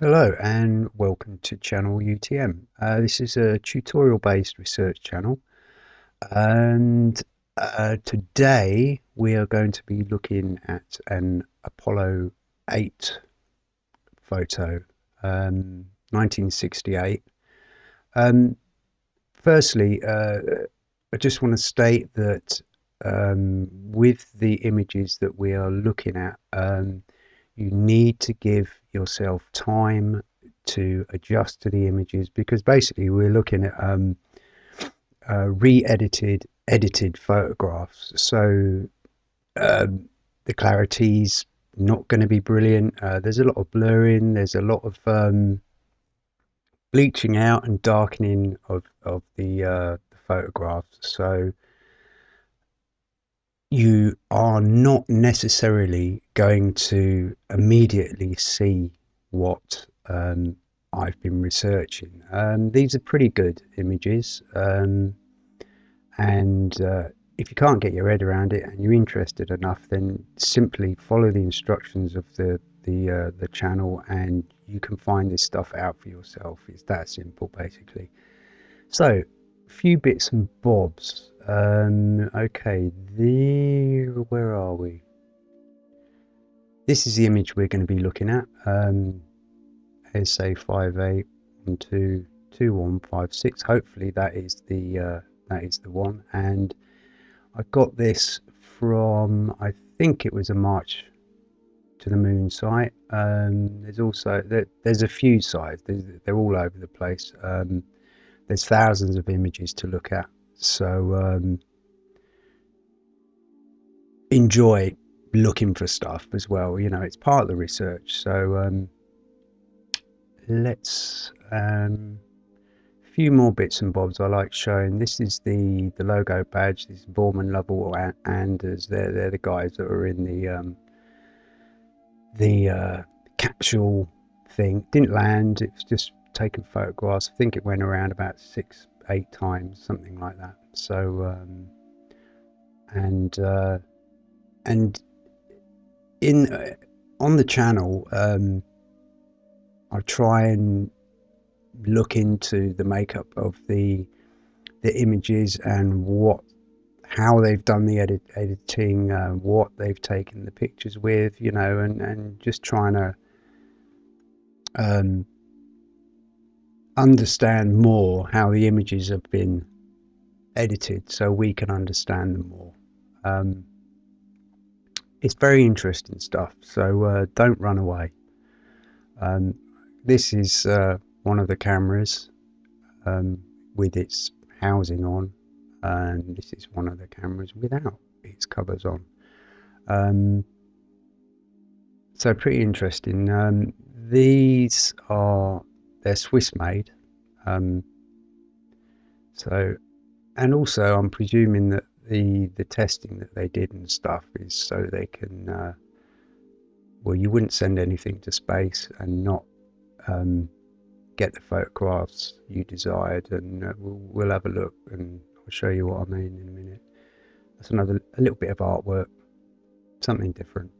Hello and welcome to channel UTM. Uh, this is a tutorial based research channel and uh, today we are going to be looking at an Apollo 8 photo, um, 1968. Um, firstly, uh, I just want to state that um, with the images that we are looking at, um, you need to give yourself time to adjust to the images because basically we're looking at um, uh, re-edited edited photographs. So um, the clarity's not going to be brilliant. Uh, there's a lot of blurring. There's a lot of um, bleaching out and darkening of, of the, uh, the photographs. So you are not necessarily going to immediately see what um, I've been researching. Um, these are pretty good images, um, and uh, if you can't get your head around it and you're interested enough, then simply follow the instructions of the the uh, the channel, and you can find this stuff out for yourself. It's that simple, basically. So, a few bits and bobs. Um, okay, the where are we? This is the image we're going to be looking at. Um, SA58122156. Hopefully that is the uh, that is the one. And I got this from I think it was a March to the Moon site. Um, there's also there, there's a few sites. They're all over the place. Um, there's thousands of images to look at. So um, enjoy looking for stuff as well. You know, it's part of the research. So um, let's um, a few more bits and bobs I like showing. This is the the logo badge. This is Borman, Lovell, and Anders. They're they're the guys that are in the um, the uh, capsule thing. Didn't land. It was just taking photographs. I think it went around about six, eight times, something like that. So um, and uh, and in uh, on the channel, um, I try and look into the makeup of the the images and what how they've done the edit, editing, uh, what they've taken the pictures with, you know, and, and just trying to um, understand more how the images have been edited so we can understand them more. Um, it's very interesting stuff, so uh, don't run away. Um, this is uh, one of the cameras um, with its housing on, and this is one of the cameras without its covers on. Um, so pretty interesting. Um, these are they're Swiss made. Um, so, and also I'm presuming that the the testing that they did and stuff is so they can. Uh, well, you wouldn't send anything to space and not um, get the photographs you desired, and uh, we'll, we'll have a look and I'll show you what I mean in a minute. That's another a little bit of artwork, something different.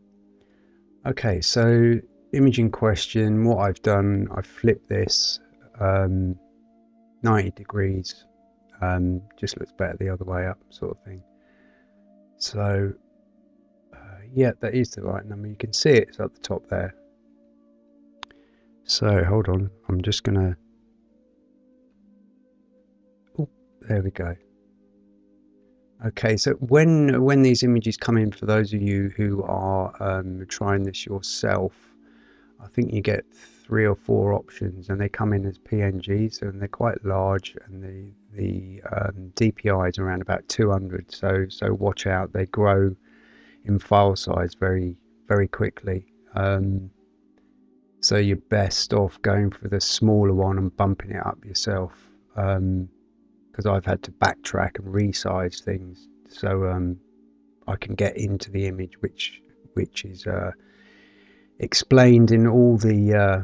Okay, so imaging question. What I've done, I've flipped this um, 90 degrees. Um, just looks better the other way up, sort of thing. So, uh, yeah, that is the right number. You can see it, it's at the top there. So, hold on. I'm just to... Oh, there we go. Okay, so when when these images come in, for those of you who are um, trying this yourself, I think you get three or four options, and they come in as PNGs, and they're quite large, and the the um, DPI is around about 200. So so watch out, they grow in file size very very quickly. Um, so you're best off going for the smaller one and bumping it up yourself. Um, because I've had to backtrack and resize things so um, I can get into the image which which is uh, explained in all the uh,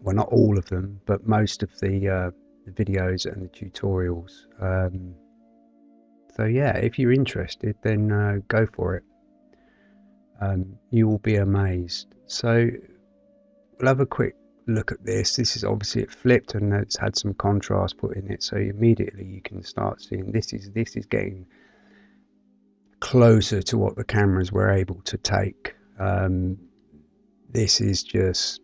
well not all of them but most of the, uh, the videos and the tutorials um, so yeah if you're interested then uh, go for it um, you will be amazed so we'll have a quick look at this. This is obviously it flipped and it's had some contrast put in it, so immediately you can start seeing this is this is getting closer to what the cameras were able to take. Um, this is just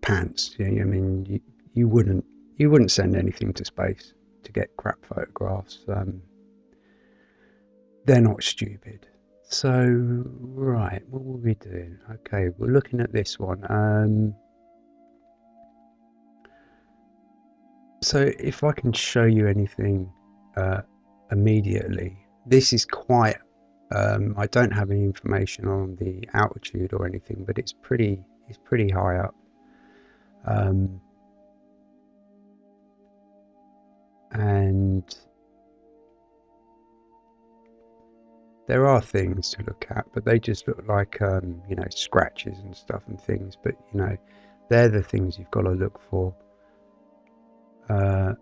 pants. You know, I mean, you, you wouldn't you wouldn't send anything to space to get crap photographs. Um, they're not stupid. So, right, what were we doing? Okay, we're looking at this one. Um, so, if I can show you anything uh, immediately, this is quite. Um, I don't have any information on the altitude or anything, but it's pretty. It's pretty high up. Um, and there are things to look at, but they just look like um, you know scratches and stuff and things. But you know, they're the things you've got to look for. Uh,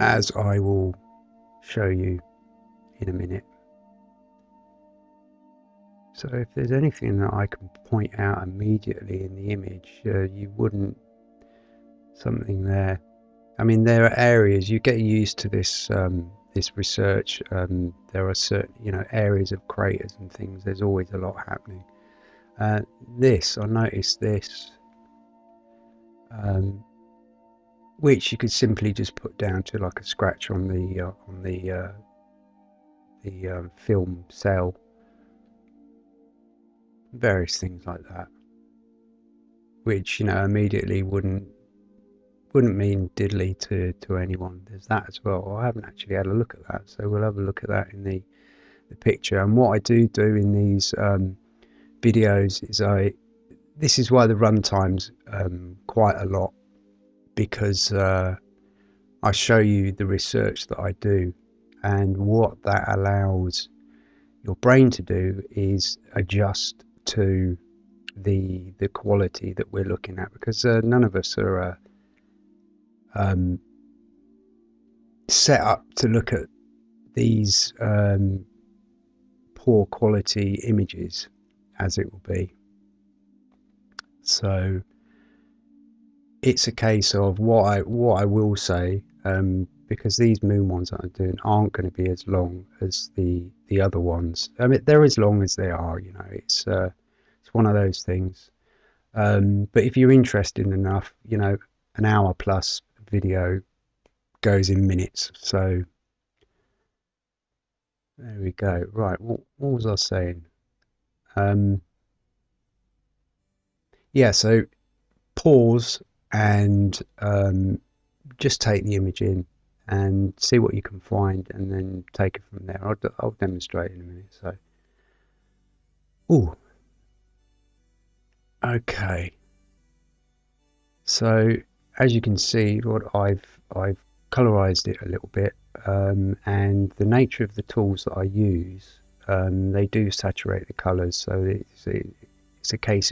as I will show you in a minute. So if there's anything that I can point out immediately in the image, uh, you wouldn't something there. I mean, there are areas you get used to this um, this research, um, there are certain you know areas of craters and things. There's always a lot happening. Uh, this I noticed this, um, which you could simply just put down to like a scratch on the uh, on the uh, the um, film cell. Various things like that, which you know immediately wouldn't wouldn't mean diddly to, to anyone. There's that as well. I haven't actually had a look at that, so we'll have a look at that in the, the picture. And what I do do in these um, videos is I, this is why the run time's um, quite a lot, because uh, I show you the research that I do, and what that allows your brain to do is adjust to the the quality that we're looking at because uh, none of us are uh, um, set up to look at these um, poor quality images as it will be. So it's a case of what I what I will say um, because these moon ones that I'm doing aren't going to be as long as the the other ones. I mean, they're as long as they are. You know, it's uh, it's one of those things. Um, but if you're interested enough, you know, an hour plus video goes in minutes. So there we go. Right, what, what was I saying? Um, yeah, so pause and um, just take the image in and see what you can find and then take it from there. I'll, I'll demonstrate in a minute. So, oh, okay. So as you can see, what I've I've colorized it a little bit, um, and the nature of the tools that I use, um, they do saturate the colors. So it's a, it's a case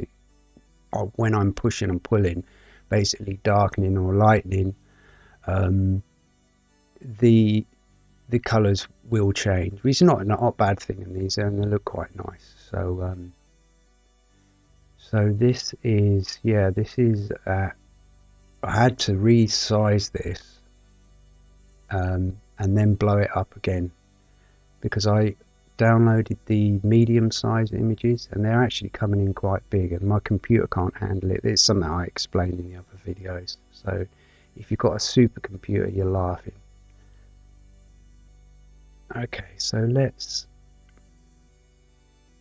of when I'm pushing and pulling, basically darkening or lightening, um, the the colors will change, which is not not a bad thing in these, and they look quite nice. So um, so this is yeah, this is at I had to resize this um, and then blow it up again because I downloaded the medium size images and they're actually coming in quite big and my computer can't handle it. It's something I explained in the other videos. So if you've got a supercomputer, you're laughing. Okay, so let's.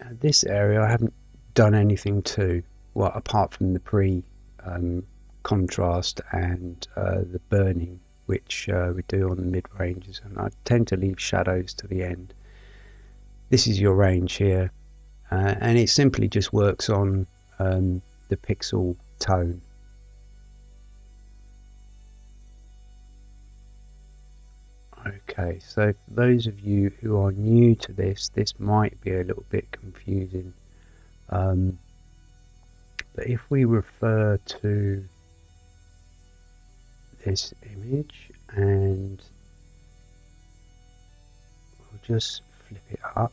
Uh, this area I haven't done anything to, well, apart from the pre um, contrast and uh, the burning which uh, we do on the mid ranges and I tend to leave shadows to the end this is your range here uh, and it simply just works on um, the pixel tone okay so for those of you who are new to this this might be a little bit confusing um, but if we refer to this image and we'll just flip it up.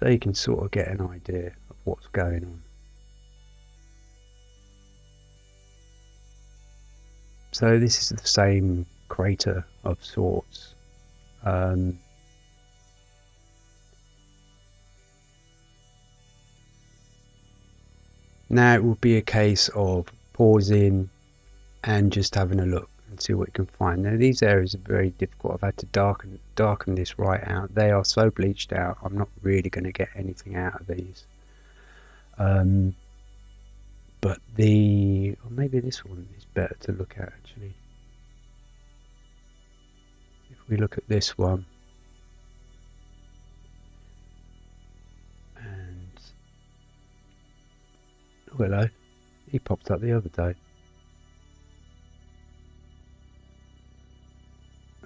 So so you can sort of get an idea of what's going on. So this is the same crater of sorts. Um, now it will be a case of pausing and just having a look and see what you can find. Now these areas are very difficult. I've had to darken darken this right out. They are so bleached out. I'm not really going to get anything out of these. Um, but the or maybe this one is better to look at actually. If we look at this one. And oh, hello. He popped up the other day.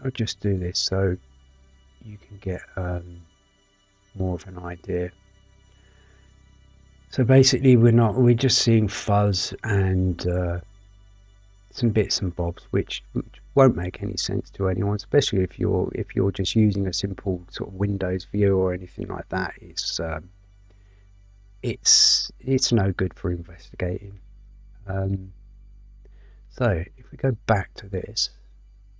I'll just do this so you can get um, more of an idea. So basically, we're not we're just seeing fuzz and uh, some bits and bobs, which, which won't make any sense to anyone, especially if you're if you're just using a simple sort of Windows view or anything like that. It's um, it's it's no good for investigating. Um, so if we go back to this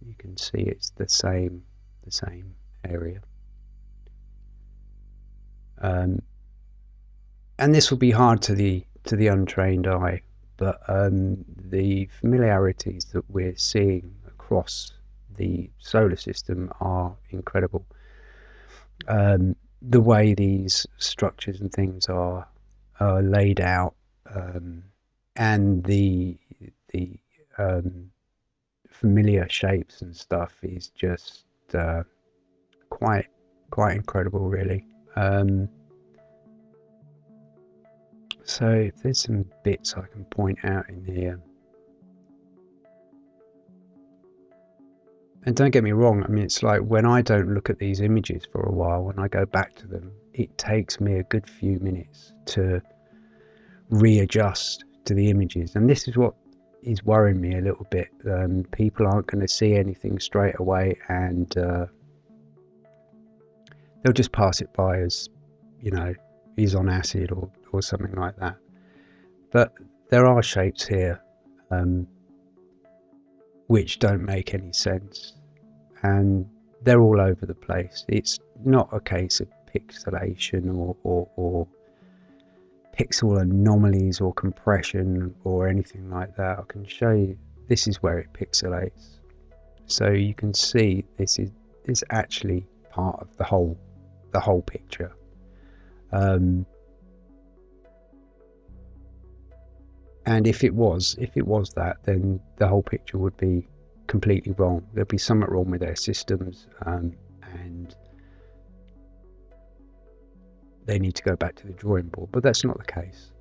you can see it's the same the same area um, and this will be hard to the to the untrained eye but um, the familiarities that we're seeing across the solar system are incredible um, the way these structures and things are, are laid out um, and the the um, familiar shapes and stuff is just uh, quite quite incredible, really. Um, so if there's some bits I can point out in here. And don't get me wrong, I mean, it's like when I don't look at these images for a while, when I go back to them, it takes me a good few minutes to readjust to the images. And this is what is worrying me a little bit. Um, people aren't going to see anything straight away, and uh, they'll just pass it by as, you know, he's on acid or or something like that. But there are shapes here um, which don't make any sense, and they're all over the place. It's not a case of pixelation or, or, or pixel anomalies or compression or anything like that. I can show you this is where it pixelates. So you can see this is is actually part of the whole the whole picture. Um, and if it was if it was that then the whole picture would be completely wrong. There'd be something wrong with their systems um, and they need to go back to the drawing board, but that's not the case.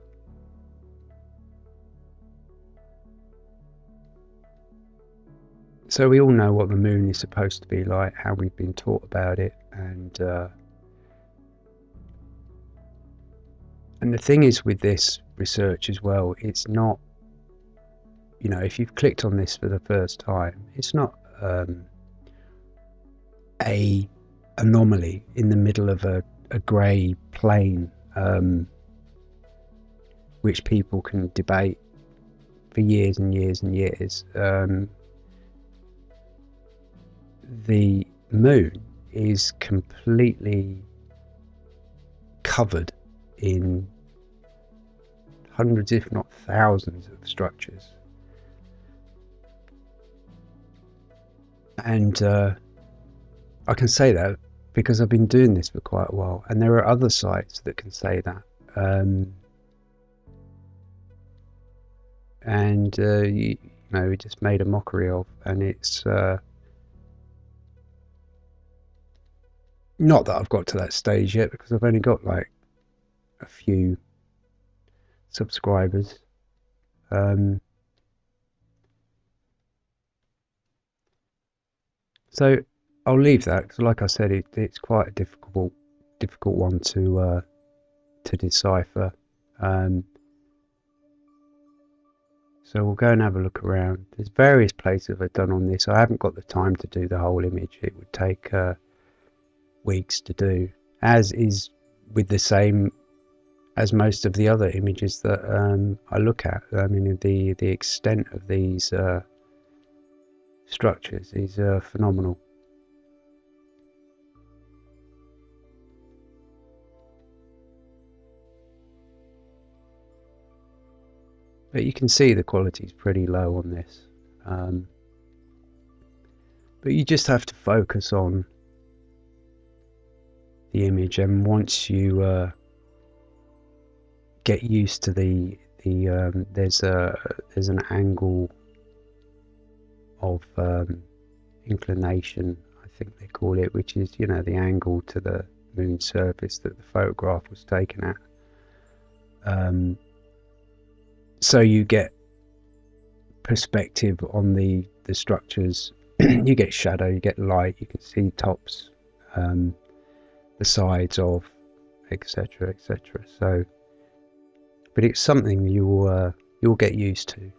So we all know what the moon is supposed to be like, how we've been taught about it, and uh, and the thing is with this research as well, it's not, you know, if you've clicked on this for the first time, it's not um, a anomaly in the middle of a a grey plane, um, which people can debate for years and years and years. Um, the moon is completely covered in hundreds, if not thousands, of structures. And uh, I can say that because I've been doing this for quite a while, and there are other sites that can say that. Um, and uh, you, know, we just made a mockery of, and it's uh, not that I've got to that stage yet because I've only got like a few subscribers. Um, so I'll leave that because, like I said, it, it's quite a difficult, difficult one to uh, to decipher. Um, so we'll go and have a look around. There's various places I've done on this. I haven't got the time to do the whole image. It would take uh, weeks to do, as is with the same as most of the other images that um, I look at. I mean, the the extent of these uh, structures is uh, phenomenal. But you can see the quality is pretty low on this. Um, but you just have to focus on the image and once you uh, get used to the the um, there's a there's an angle of um, inclination I think they call it which is you know the angle to the moon surface that the photograph was taken at. Um, so you get perspective on the the structures. You get shadow you get light you can see tops um, the sides of etc etc so but it's something you'll uh, you'll get used to.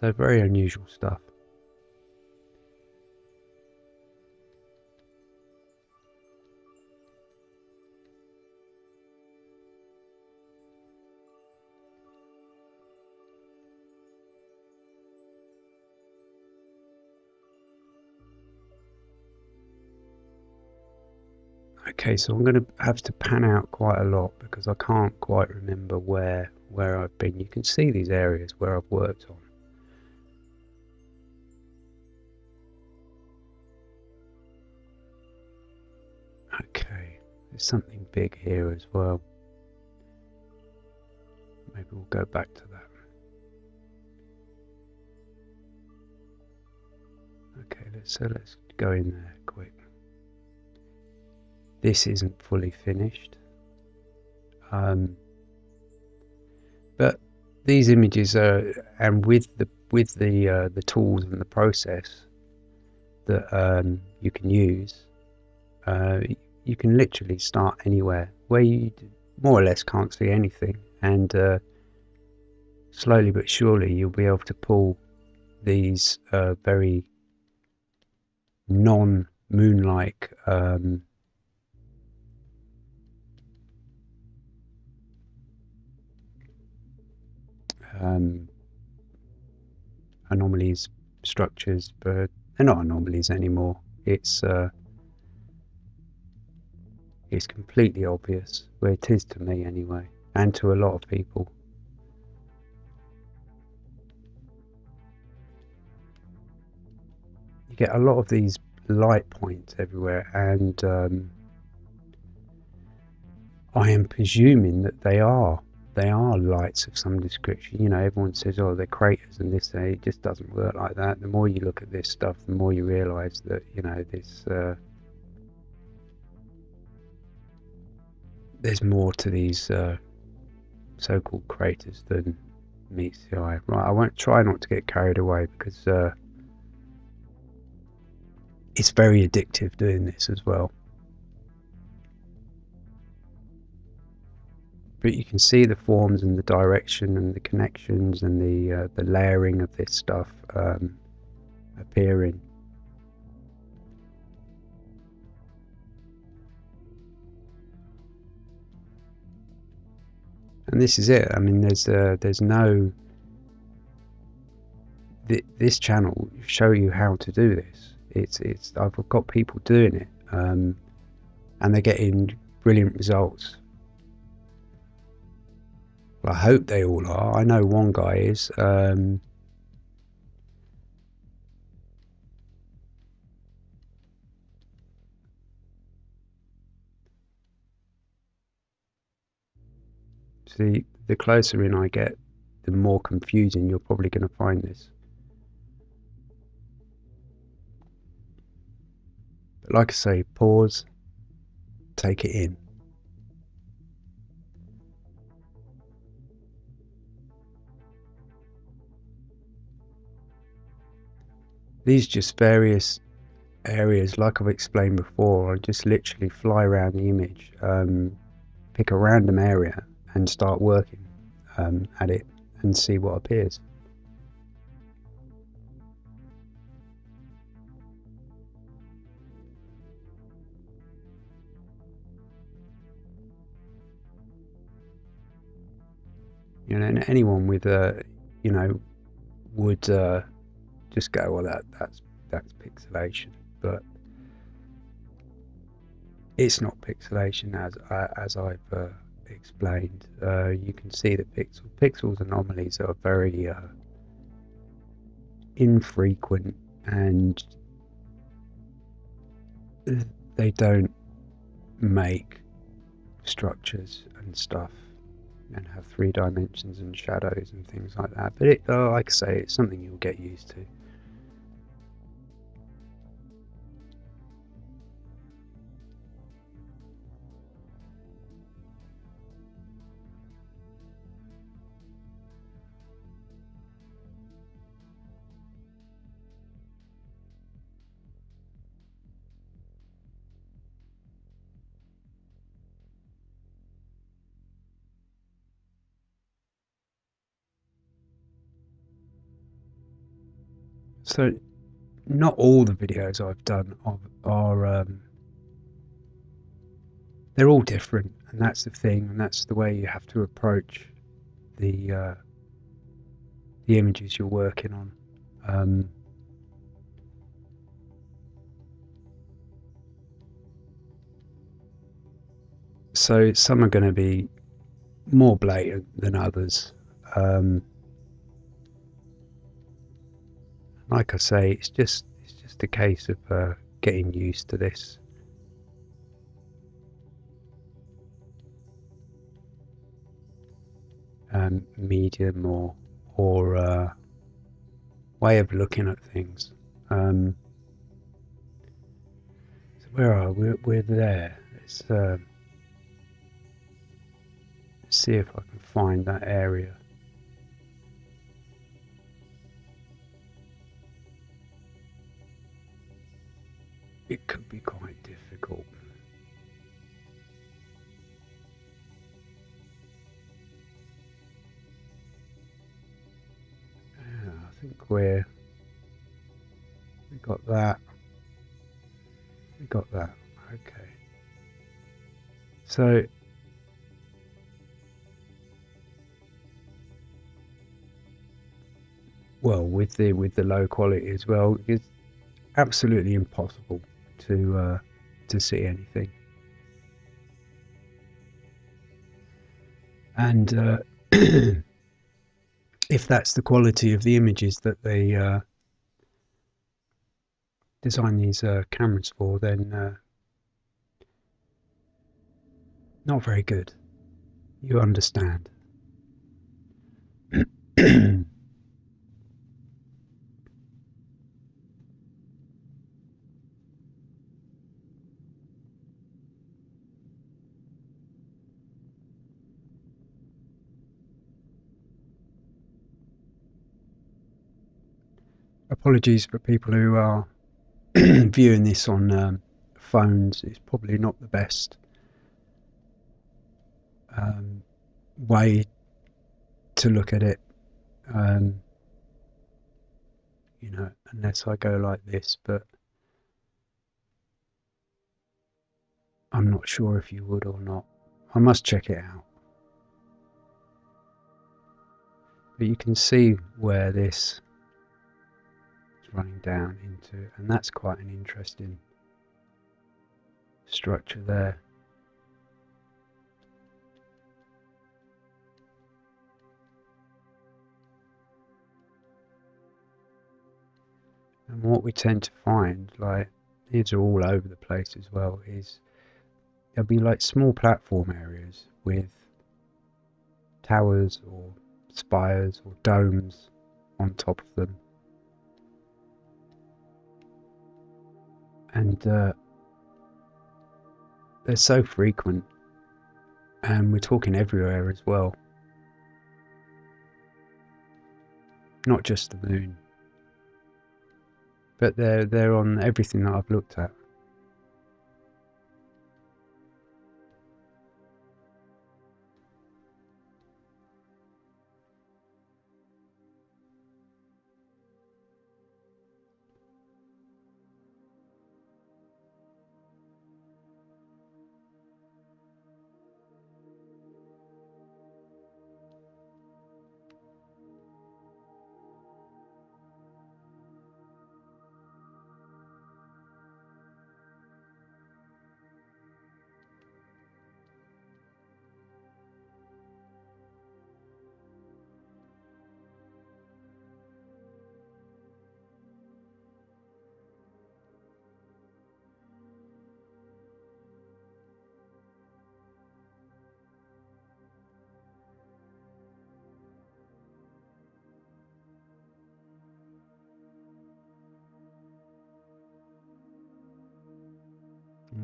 So very unusual stuff. Okay, so I'm going to have to pan out quite a lot because I can't quite remember where where I've been. You can see these areas where I've worked on. Okay, there's something big here as well. Maybe we'll go back to that. Okay, let's so let's go in there quick this isn't fully finished. Um, but these images are, and with the with the uh, the tools and the process that um, you can use, uh, you can literally start anywhere where you more or less can't see anything, and uh, slowly but surely you'll be able to pull these uh, very non-moon-like um, um, anomalies structures, but they're not anomalies anymore. It's uh, it's completely obvious. Well, it is to me anyway, and to a lot of people. You get a lot of these light points everywhere, and um, I am presuming that they are they are lights of some description. You know, everyone says, oh, they're craters and this, it just doesn't work like that. The more you look at this stuff, the more you realise that, you know, this, uh, there's more to these uh, so-called craters than meets the eye. Right, I won't try not to get carried away because uh, it's very addictive doing this as well. But you can see the forms and the direction and the connections and the uh, the layering of this stuff um, appearing. And this is it. I mean, there's uh, there's no th this channel show you how to do this. It's it's I've got people doing it, um, and they're getting brilliant results I hope they all are. I know one guy is. Um, see, the closer in I get, the more confusing you're probably going to find this. But like I say, pause, take it in. These just various areas, like I've explained before, I just literally fly around the image, um, pick a random area and start working um, at it and see what appears. You know, anyone with a, you know, would uh, just go, well, that that's that's pixelation, but it's not pixelation as as I've uh, explained. Uh, you can see the pixel pixels anomalies are very uh, infrequent and they don't make structures and stuff and have three dimensions and shadows and things like that. But it, uh, like I say, it's something you'll get used to. So, not all the videos I've done are, are um, they're all different, and that's the thing, and that's the way you have to approach the uh, the images you're working on. Um, so some are going to be more blatant than others. Um, like I say, it's just it's just a case of uh, getting used to this. Um, medium or or uh, way of looking at things. Um, so where are we? We're there. Let's, uh, let's see if I can find that area. It could be quite difficult. Yeah, I think we're we got that. We got that. Okay. So well with the with the low quality as well it's absolutely impossible to uh, to see anything. And uh, if that's the quality of the images that they uh, design these uh, cameras for, then uh, not very good. You understand. apologies for people who are viewing this on um, phones. It's probably not the best um, way to look at it. Um, you know, unless I go like this, but I'm not sure if you would or not. I must check it out. But you can see where this running down into, and that's quite an interesting structure there. And what we tend to find, like these are all over the place as well, is there'll be like small platform areas with towers or spires or domes on top of them and uh, they're so frequent, and we're talking everywhere as well. Not just the moon, but they're they're on everything that I've looked at.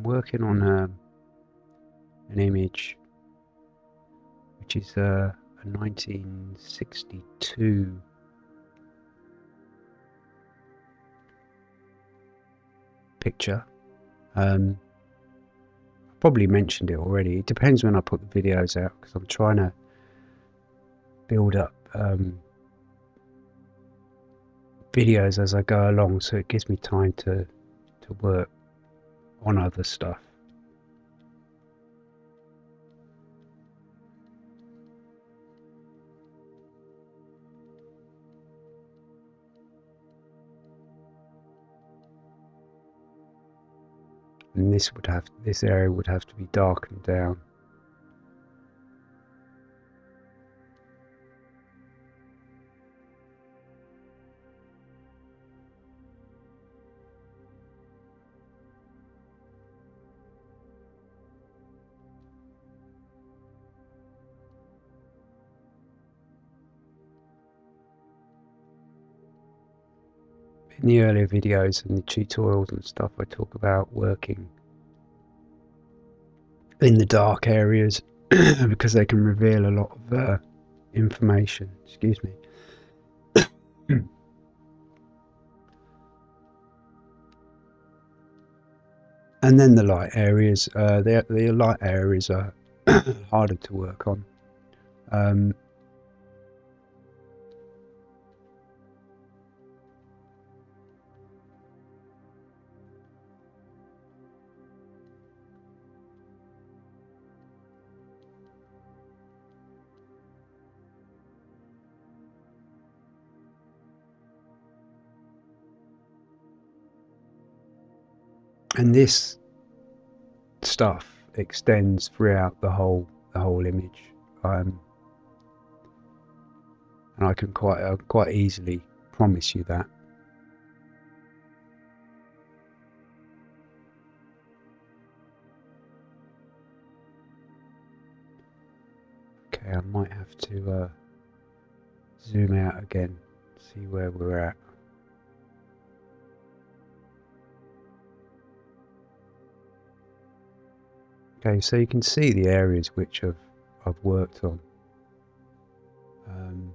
Working on a, an image which is a, a 1962 picture. Um, I probably mentioned it already. It depends when I put the videos out because I'm trying to build up um, videos as I go along, so it gives me time to to work on other stuff. And this would have this area would have to be darkened down. In the earlier videos and the tutorials and stuff I talk about working in the dark areas because they can reveal a lot of uh, information excuse me. And then the light areas uh, the, the light areas are harder to work on. Um, and this stuff extends throughout the whole the whole image. Um, and I can quite uh, quite easily promise you that. Okay I might have to uh, zoom out again see where we're at Okay, so you can see the areas which I've, I've worked on. Um,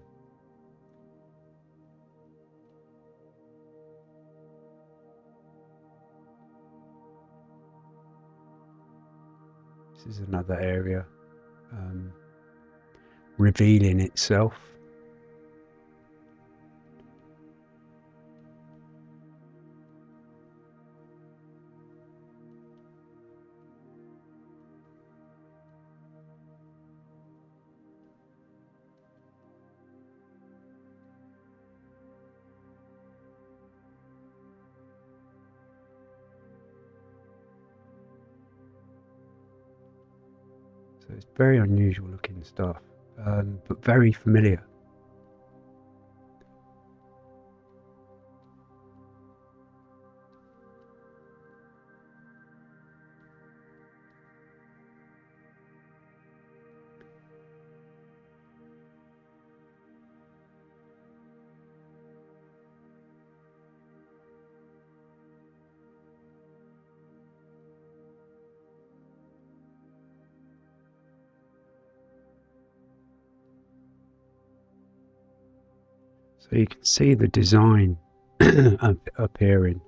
this is another area um, revealing itself. It's very unusual looking stuff, um, but very familiar. You can see the design appearing.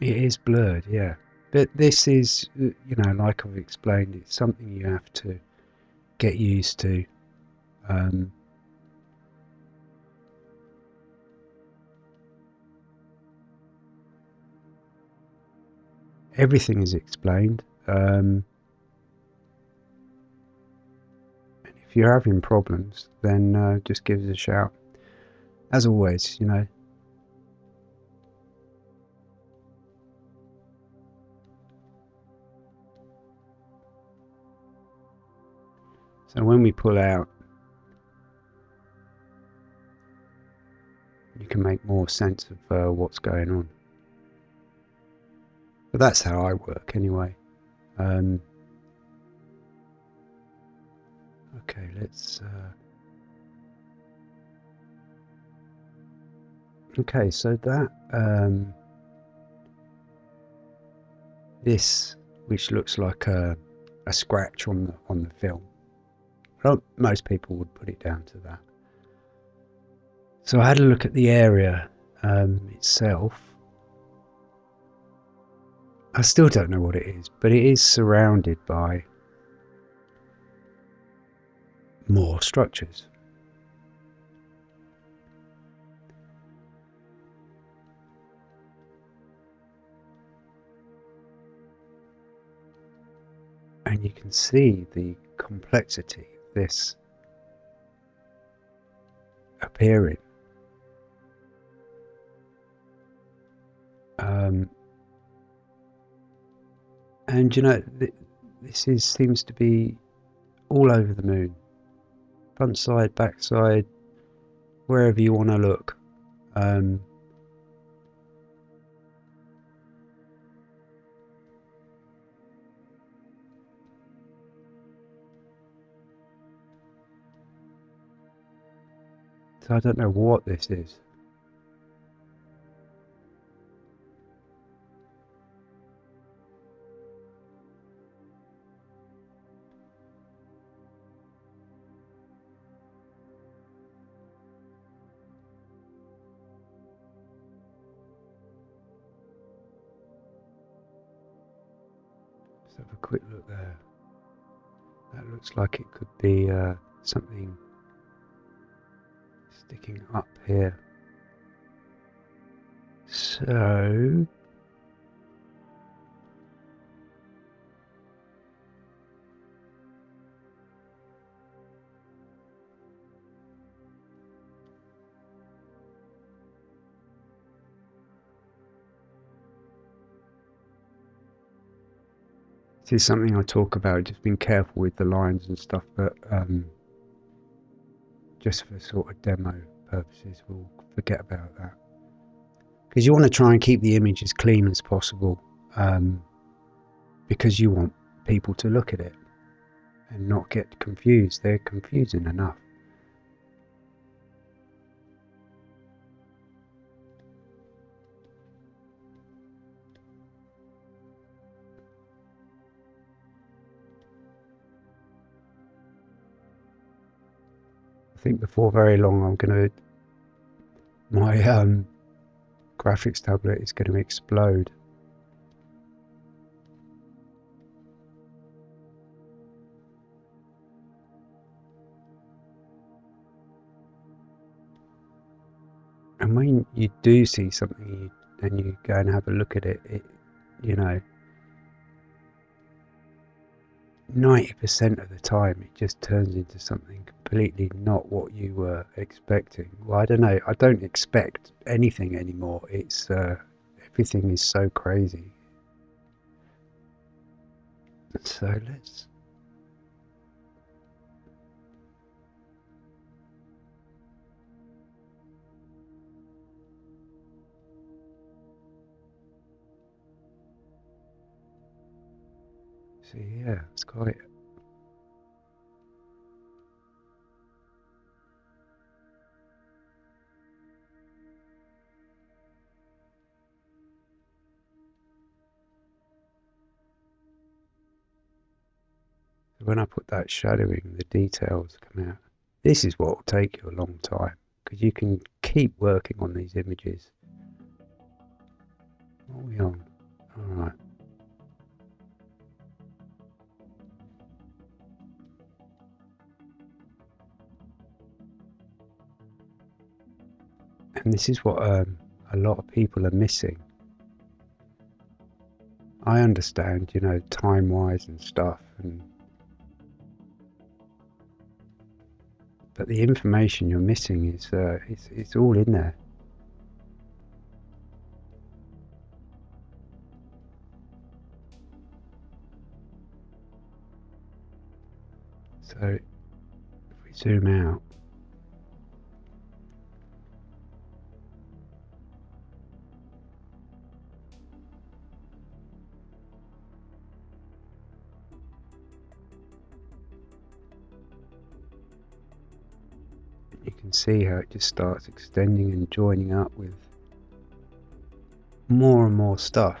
It is blurred, yeah. But this is, uh, you know, like I've explained, it's something you have to get used to. Um, everything is explained. Um, and if you're having problems, then uh, just give us a shout. As always, you know. So when we pull out, you can make more sense of uh, what's going on. But that's how I work anyway. Um, Okay, let's. Uh... Okay, so that um, this, which looks like a, a scratch on the on the film, well, most people would put it down to that. So I had a look at the area um, itself. I still don't know what it is, but it is surrounded by more structures. And you can see the complexity of this appearing. Um, and you know, this is seems to be all over the moon front side, back side, wherever you want to look. Um, so I don't know what this is. Looks like it could be uh, something sticking up here. So This is something I talk about, just being careful with the lines and stuff, but um, just for sort of demo purposes, we'll forget about that. Because you want to try and keep the image as clean as possible, um, because you want people to look at it and not get confused. They're confusing enough. Think before very long I'm going to my um, graphics tablet is going to explode. And when you do see something and you go and have a look at it, it you know, 90% of the time it just turns into something completely not what you were expecting. Well, I don't know. I don't expect anything anymore. It's uh, everything is so crazy. So let's. Yeah, it's quite when I put that shadowing, the details come out. This is what will take you a long time because you can keep working on these images. What are we on? Alright. And this is what um, a lot of people are missing. I understand, you know, time wise and stuff, and but the information you're missing is uh, it's, it's all in there. So if we zoom out, see how it just starts extending and joining up with more and more stuff.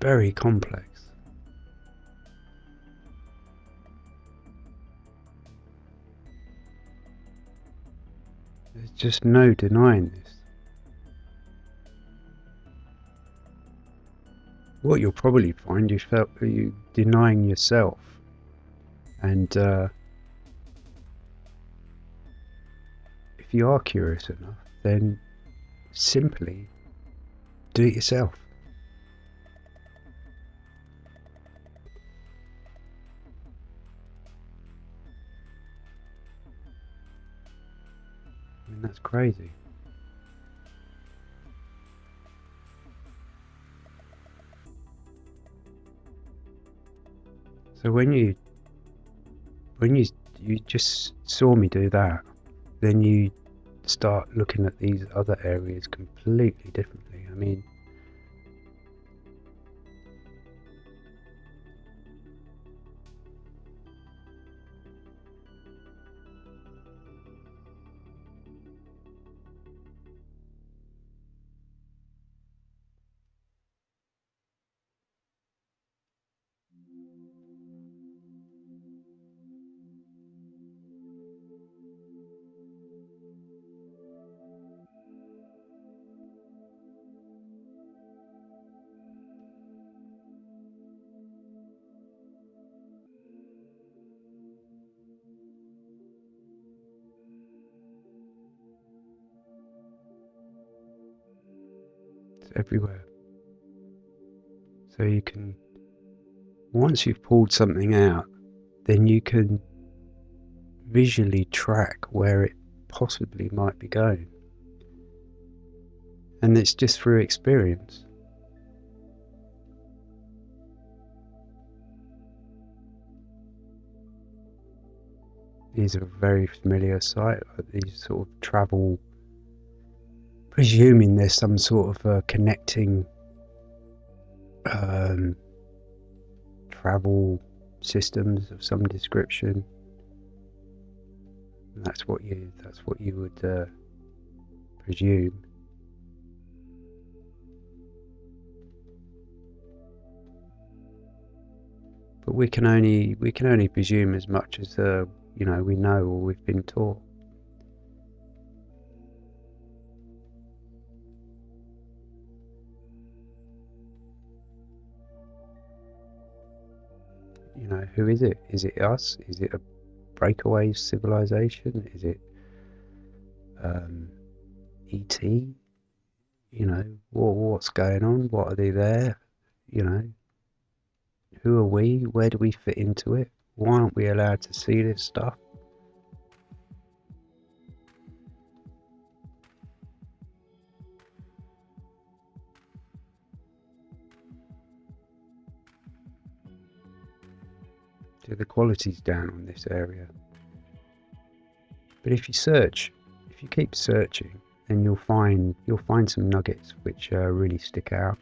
Very complex. There's just no denying this. What you'll probably find is felt you denying yourself, and uh, if you are curious enough, then simply do it yourself. That's crazy. So when you when you you just saw me do that, then you start looking at these other areas completely differently. I mean, it's everywhere. So you can, once you've pulled something out, then you can visually track where it possibly might be going. And it's just through experience. These are very familiar sight, these sort of travel, presuming there's some sort of connecting um, travel systems of some description. And that's what you that's what you would uh, presume. But we can only we can only presume as much as uh, you know we know or we've been taught. You know, who is it? Is it us? Is it a breakaway civilization? Is it um, ET? You know, what, what's going on? What are they there? You know, who are we? Where do we fit into it? Why aren't we allowed to see this stuff? So the quality's down on this area. But if you search, if you keep searching, then you'll find you'll find some nuggets which uh, really stick out.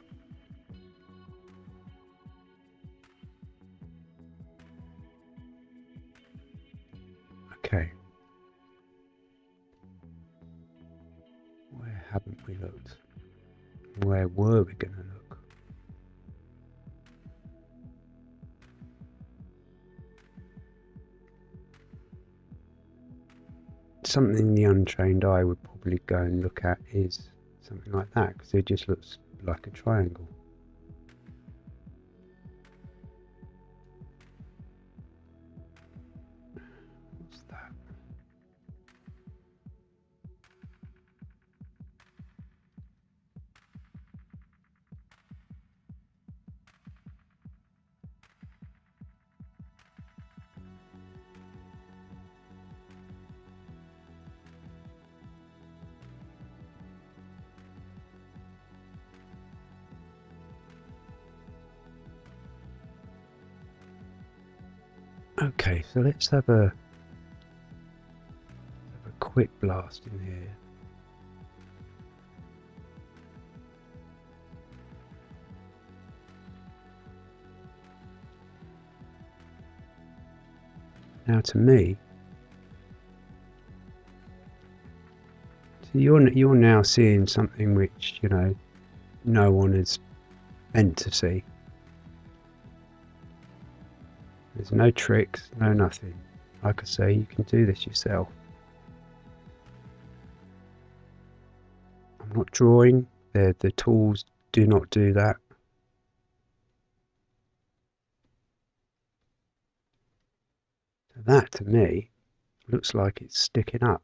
Something the untrained eye would probably go and look at is something like that because it just looks like a triangle. Let's have a, have a quick blast in here. Now, to me, so you're you're now seeing something which you know no one is meant to see. There's no tricks, no nothing. Like I say, you can do this yourself. I'm not drawing. The the tools do not do that. So That to me looks like it's sticking up.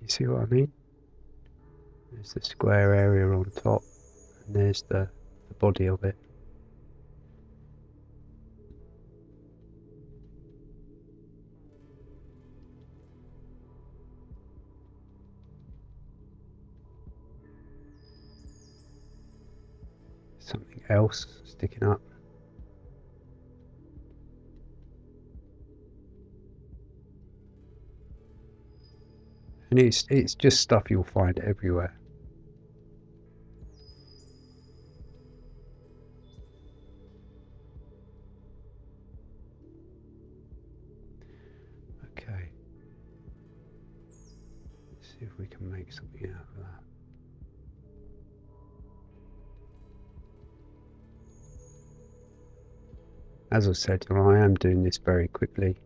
You see what I mean? There's the square area on top and there's the, the body of it. something else sticking up. And it's it's just stuff you'll find everywhere. See if we can make something out of that. As I said, I am doing this very quickly.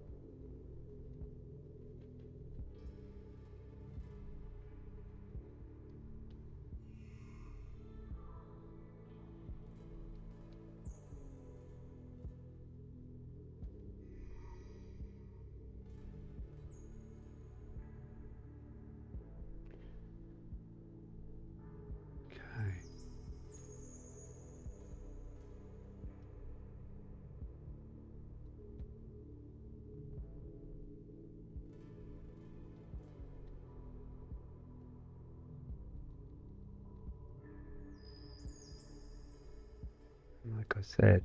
Said,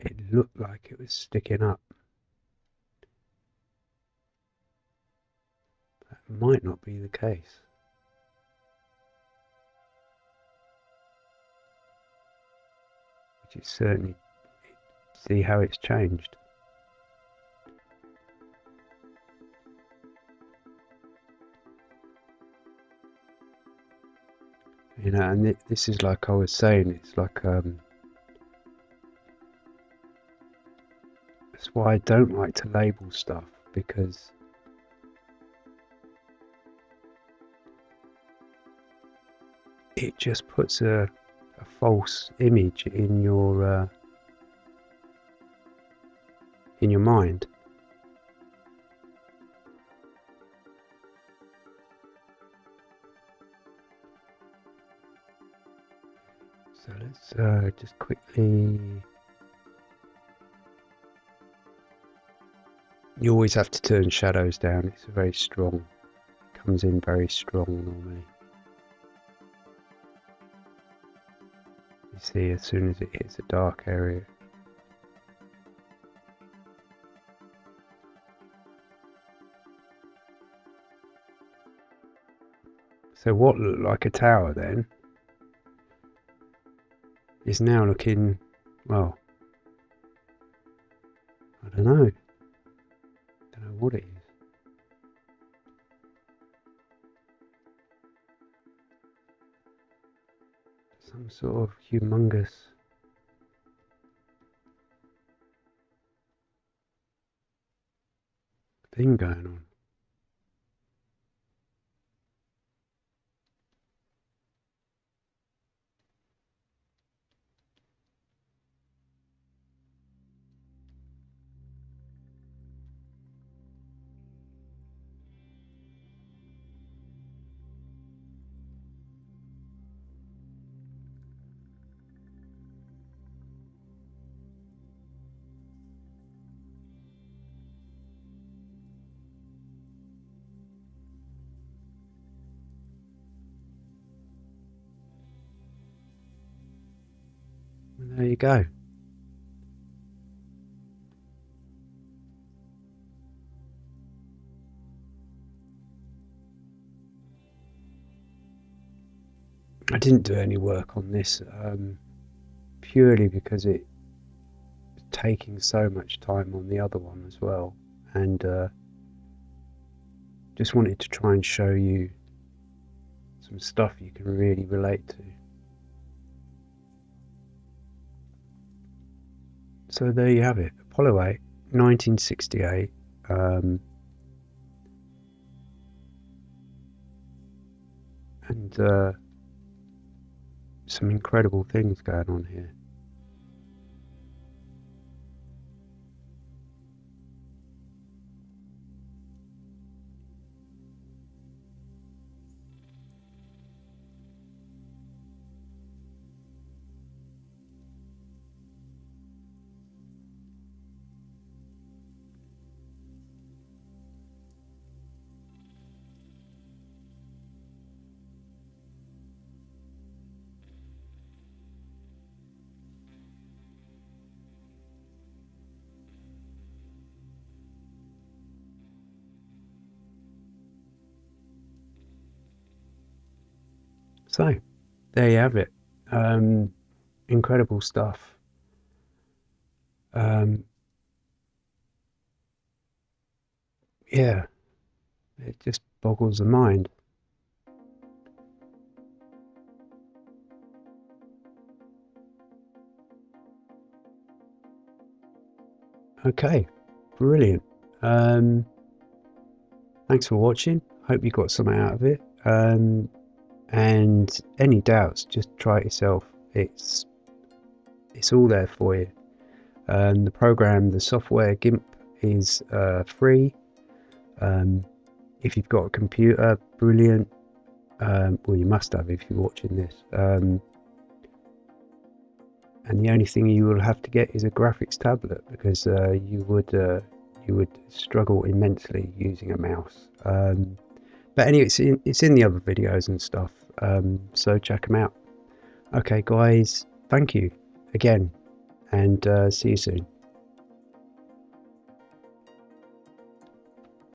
it looked like it was sticking up. That might not be the case. Which is certainly, see how it's changed. You know, and this is like I was saying, it's like um, why I don't like to label stuff because it just puts a, a false image in your uh, in your mind. So let's uh, just quickly You always have to turn shadows down. It's very strong. Comes in very strong normally. You see as soon as it hits a dark area. So what looked like a tower then is now looking, well, I don't know what it is. Some sort of humongous thing going on. There you go. I didn't do any work on this um, purely because it was taking so much time on the other one as well and uh, just wanted to try and show you some stuff you can really relate to. So there you have it, Apollo 8, 1968. Um, and uh, some incredible things going on here. So, there you have it. Um, incredible stuff. Um, yeah, it just boggles the mind. Okay, brilliant. Um, thanks for watching. Hope you got something out of it. Um, and any doubts just try it yourself. It's it's all there for you. Um, the program the software gimp is uh, free. Um, if you've got a computer brilliant. Um, well you must have if you're watching this. Um, and the only thing you will have to get is a graphics tablet because uh, you would uh, you would struggle immensely using a mouse. Um, but anyway, it's in, it's in the other videos and stuff, um, so check them out. Okay, guys, thank you again, and uh, see you soon.